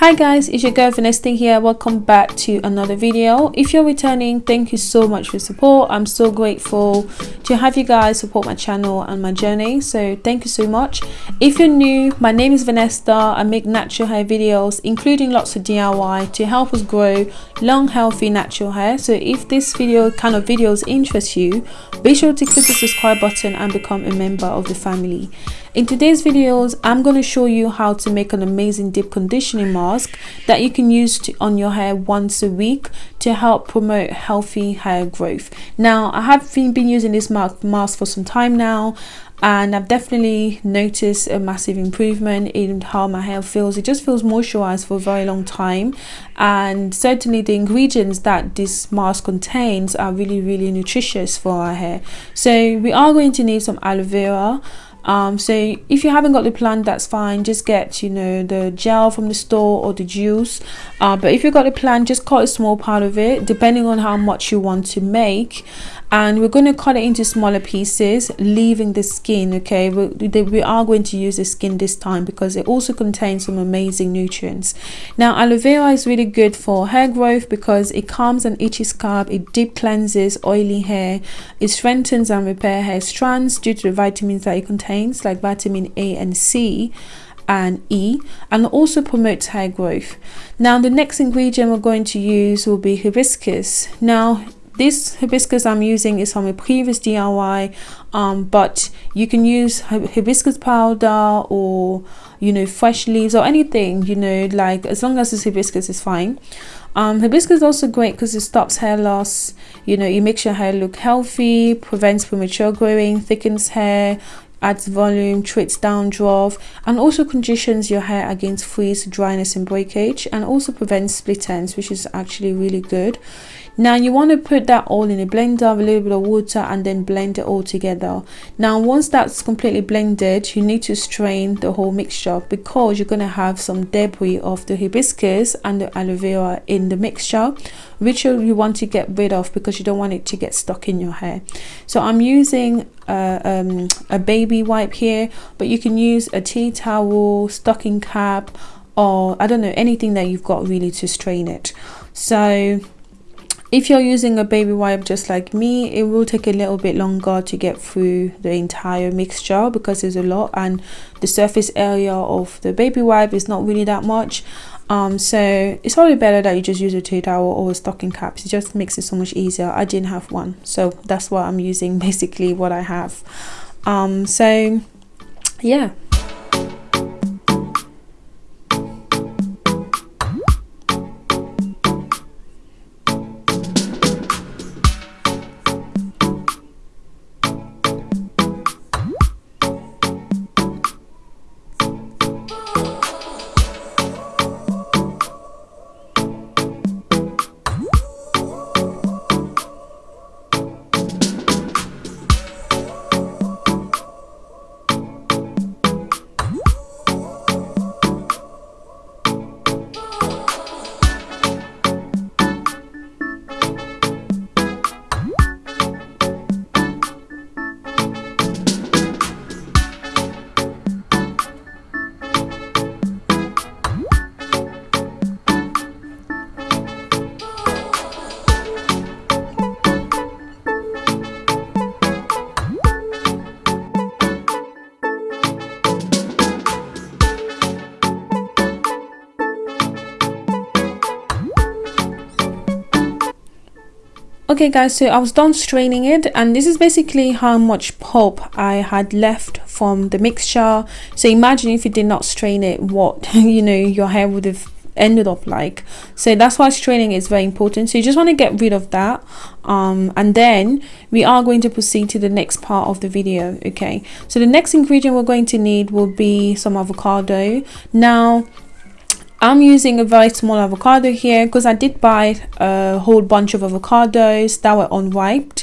hi guys it's your girl Vanessa here. Welcome back to another video. If you're returning thank you so much for support. I'm so grateful to have you guys support my channel and my journey so thank you so much. If you're new my name is Vanessa. I make natural hair videos including lots of diy to help us grow long healthy natural hair. So if this video kind of videos interest you be sure to click the subscribe button and become a member of the family. In today's videos, I'm going to show you how to make an amazing deep conditioning mask that you can use to, on your hair once a week to help promote healthy hair growth. Now, I have been, been using this mask for some time now and I've definitely noticed a massive improvement in how my hair feels. It just feels moisturized for a very long time and certainly the ingredients that this mask contains are really really nutritious for our hair. So we are going to need some aloe vera um so if you haven't got the plant that's fine. Just get you know the gel from the store or the juice. Uh, but if you've got the plant just cut a small part of it depending on how much you want to make and we're going to cut it into smaller pieces leaving the skin okay we, we are going to use the skin this time because it also contains some amazing nutrients now aloe vera is really good for hair growth because it calms an itchy scalp it deep cleanses oily hair it strengthens and repair hair strands due to the vitamins that it contains like vitamin a and c and E and also promotes hair growth. Now the next ingredient we're going to use will be hibiscus. Now this hibiscus I'm using is from a previous DIY um, but you can use hibiscus powder or you know fresh leaves or anything you know like as long as it's hibiscus is fine um, hibiscus is also great because it stops hair loss you know it makes your hair look healthy prevents premature growing thickens hair adds volume, treats dandruff, and also conditions your hair against frizz, dryness, and breakage, and also prevents split ends, which is actually really good. Now you want to put that all in a blender, with a little bit of water, and then blend it all together. Now once that's completely blended, you need to strain the whole mixture because you're going to have some debris of the hibiscus and the aloe vera in the mixture, which you want to get rid of because you don't want it to get stuck in your hair. So I'm using a, um, a baby wipe here, but you can use a tea towel, stocking cap, or I don't know anything that you've got really to strain it. So if you're using a baby wipe just like me it will take a little bit longer to get through the entire mixture because there's a lot and the surface area of the baby wipe is not really that much. Um so it's probably better that you just use a tea towel or a stocking caps it just makes it so much easier. I didn't have one so that's why i'm using basically what i have. Um so yeah okay guys so i was done straining it and this is basically how much pulp i had left from the mixture. So imagine if you did not strain it what you know your hair would have ended up like. So that's why straining is very important. So you just want to get rid of that um, and then we are going to proceed to the next part of the video okay? So the next ingredient we're going to need will be some avocado. Now I'm using a very small avocado here because I did buy a whole bunch of avocados that were unripe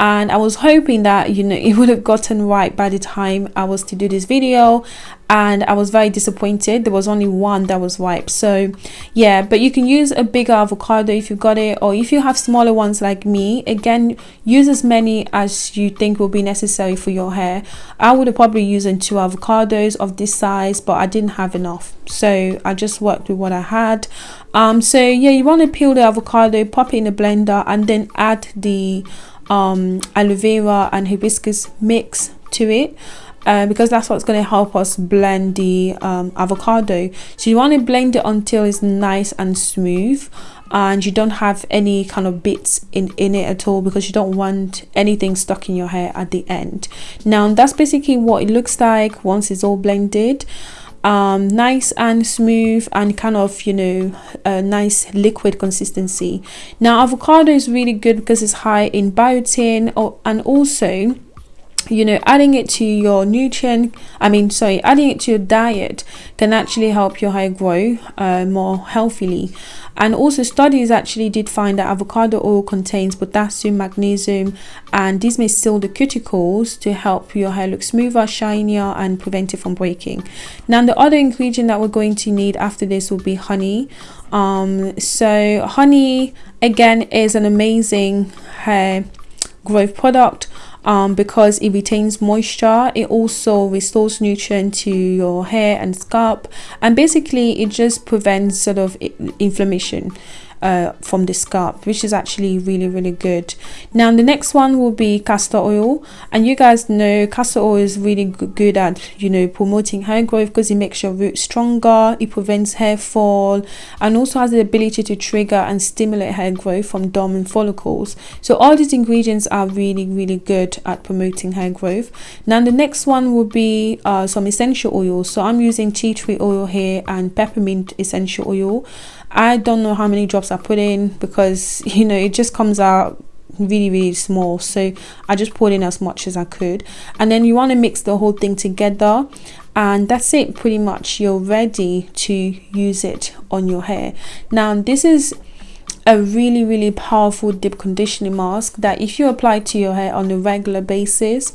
and I was hoping that you know it would have gotten right by the time I was to do this video. And I was very disappointed. There was only one that was ripe so yeah but you can use a bigger avocado if you've got it. Or if you have smaller ones like me again use as many as you think will be necessary for your hair. I would have probably used two avocados of this size but I didn't have enough. So I just worked with what I had. Um so yeah you want to peel the avocado pop it in a blender and then add the um aloe vera and hibiscus mix to it uh, because that's what's going to help us blend the um, avocado. So you want to blend it until it's nice and smooth and you don't have any kind of bits in in it at all because you don't want anything stuck in your hair at the end. Now that's basically what it looks like once it's all blended um nice and smooth and kind of you know a nice liquid consistency. Now avocado is really good because it's high in biotin or, and also you know adding it to your nutrient i mean sorry adding it to your diet can actually help your hair grow uh, more healthily. And also studies actually did find that avocado oil contains potassium magnesium and these may seal the cuticles to help your hair look smoother shinier and prevent it from breaking. Now the other ingredient that we're going to need after this will be honey. Um so honey again is an amazing hair growth product um, because it retains moisture it also restores nutrient to your hair and scalp and basically it just prevents sort of inflammation uh, from the scalp which is actually really really good. Now the next one will be castor oil. And you guys know castor oil is really good at you know promoting hair growth because it makes your roots stronger it prevents hair fall and also has the ability to trigger and stimulate hair growth from dormant follicles. So all these ingredients are really really good at promoting hair growth. Now the next one will be uh, some essential oils. So i'm using tea tree oil here and peppermint essential oil I don't know how many drops I put in because you know it just comes out really really small. So I just poured in as much as I could. And then you want to mix the whole thing together and that's it pretty much. You're ready to use it on your hair. Now this is a really really powerful deep conditioning mask that if you apply to your hair on a regular basis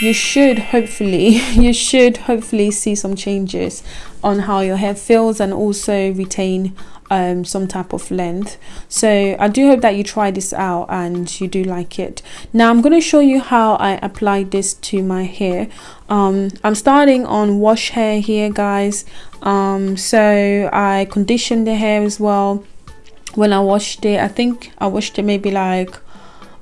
you should hopefully you should hopefully see some changes on how your hair feels and also retain um, some type of length. So I do hope that you try this out and you do like it. Now I'm going to show you how I apply this to my hair. Um, I'm starting on wash hair here guys. Um, so I conditioned the hair as well. When I washed it I think I washed it maybe like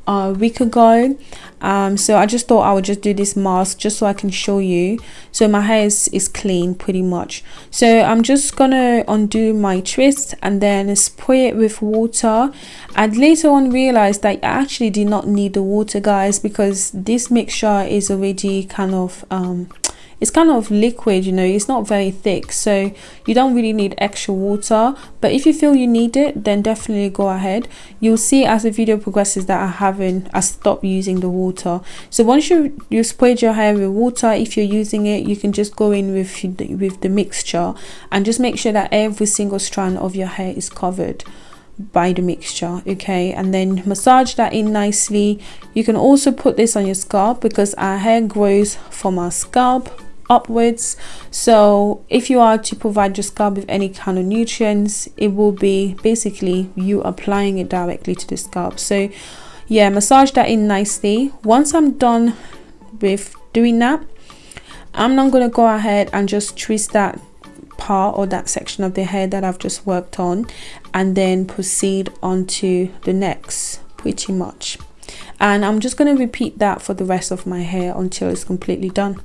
a week ago. Um so i just thought i would just do this mask just so i can show you. So my hair is, is clean pretty much. So i'm just gonna undo my twist and then spray it with water. And later on realized that i actually did not need the water guys because this mixture is already kind of um it's kind of liquid you know it's not very thick so you don't really need extra water. But if you feel you need it then definitely go ahead. You'll see as the video progresses that I haven't I stopped using the water. So once you you sprayed your hair with water if you're using it you can just go in with with the mixture and just make sure that every single strand of your hair is covered by the mixture okay? And then massage that in nicely. You can also put this on your scalp because our hair grows from our scalp upwards. So if you are to provide your scalp with any kind of nutrients it will be basically you applying it directly to the scalp. So yeah massage that in nicely. Once i'm done with doing that i'm not going to go ahead and just twist that part or that section of the hair that i've just worked on and then proceed onto the next pretty much. And i'm just going to repeat that for the rest of my hair until it's completely done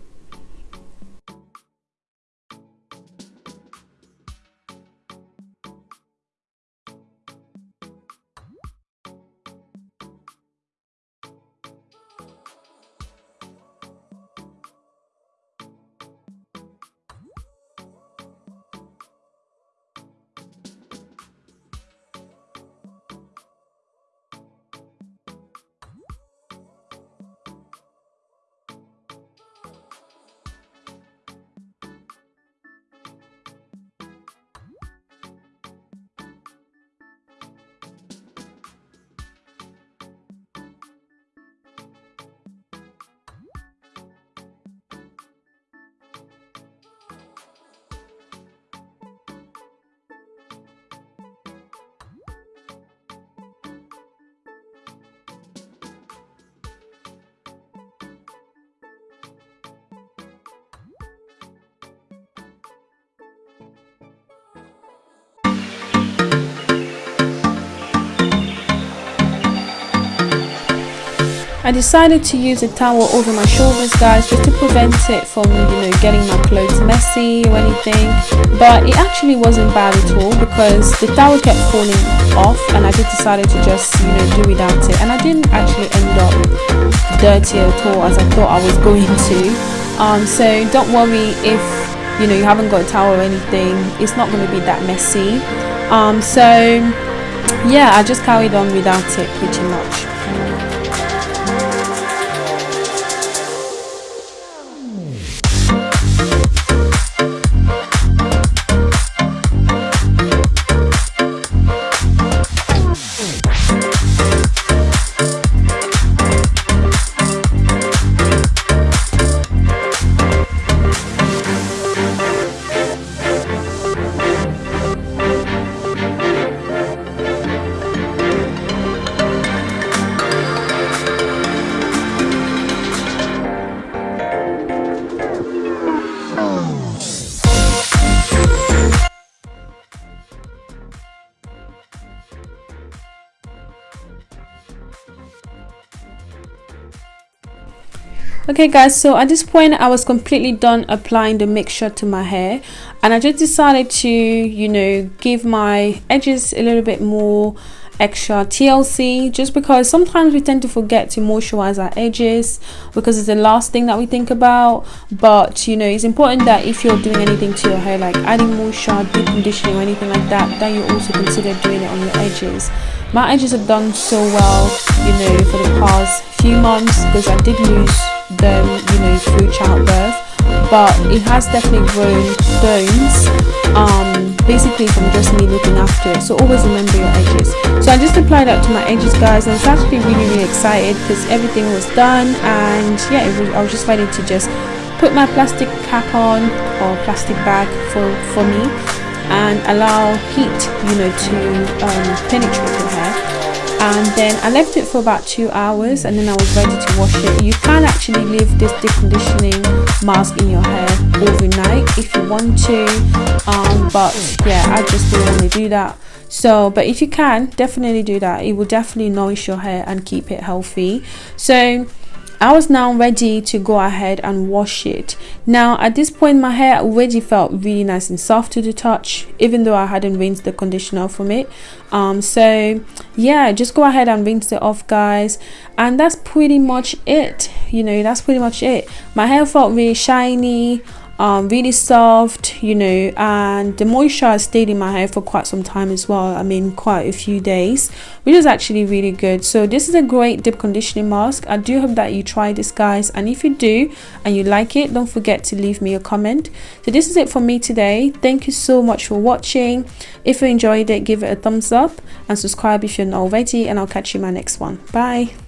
I decided to use a towel over my shoulders guys just to prevent it from you know getting my clothes messy or anything. But it actually wasn't bad at all because the towel kept falling off and I just decided to just you know do without it. And I didn't actually end up dirty at all as I thought I was going to. Um, so don't worry if you know you haven't got a towel or anything it's not going to be that messy. Um, so yeah I just carried on without it pretty much okay guys so at this point i was completely done applying the mixture to my hair and i just decided to you know give my edges a little bit more extra TLC just because sometimes we tend to forget to moisturize our edges because it's the last thing that we think about. But you know it's important that if you're doing anything to your hair like adding moisture deep conditioning or anything like that that you also consider doing it on your edges. My edges have done so well you know for the past few months because I did lose them you know through childbirth. But it has definitely grown stones um basically from just me looking after it. So always remember your edges. So i just applied that to my edges guys i was actually really really excited because everything was done. And yeah was, i was just ready to just put my plastic cap on or plastic bag for for me and allow heat you know to um, penetrate and then I left it for about two hours and then I was ready to wash it. You can actually leave this deep conditioning mask in your hair overnight if you want to um, but yeah I just didn't want to do that. So but if you can definitely do that. It will definitely nourish your hair and keep it healthy. So I was now ready to go ahead and wash it. Now at this point my hair already felt really nice and soft to the touch even though I hadn't rinsed the conditioner from it. Um, so yeah just go ahead and rinse it off guys and that's pretty much it. You know that's pretty much it. My hair felt really shiny um, really soft you know and the moisture stayed in my hair for quite some time as well I mean quite a few days which is actually really good. So this is a great deep conditioning mask. I do hope that you try this guys and if you do and you like it don't forget to leave me a comment. So this is it for me today. Thank you so much for watching. If you enjoyed it give it a thumbs up and subscribe if you're not already and I'll catch you in my next one. Bye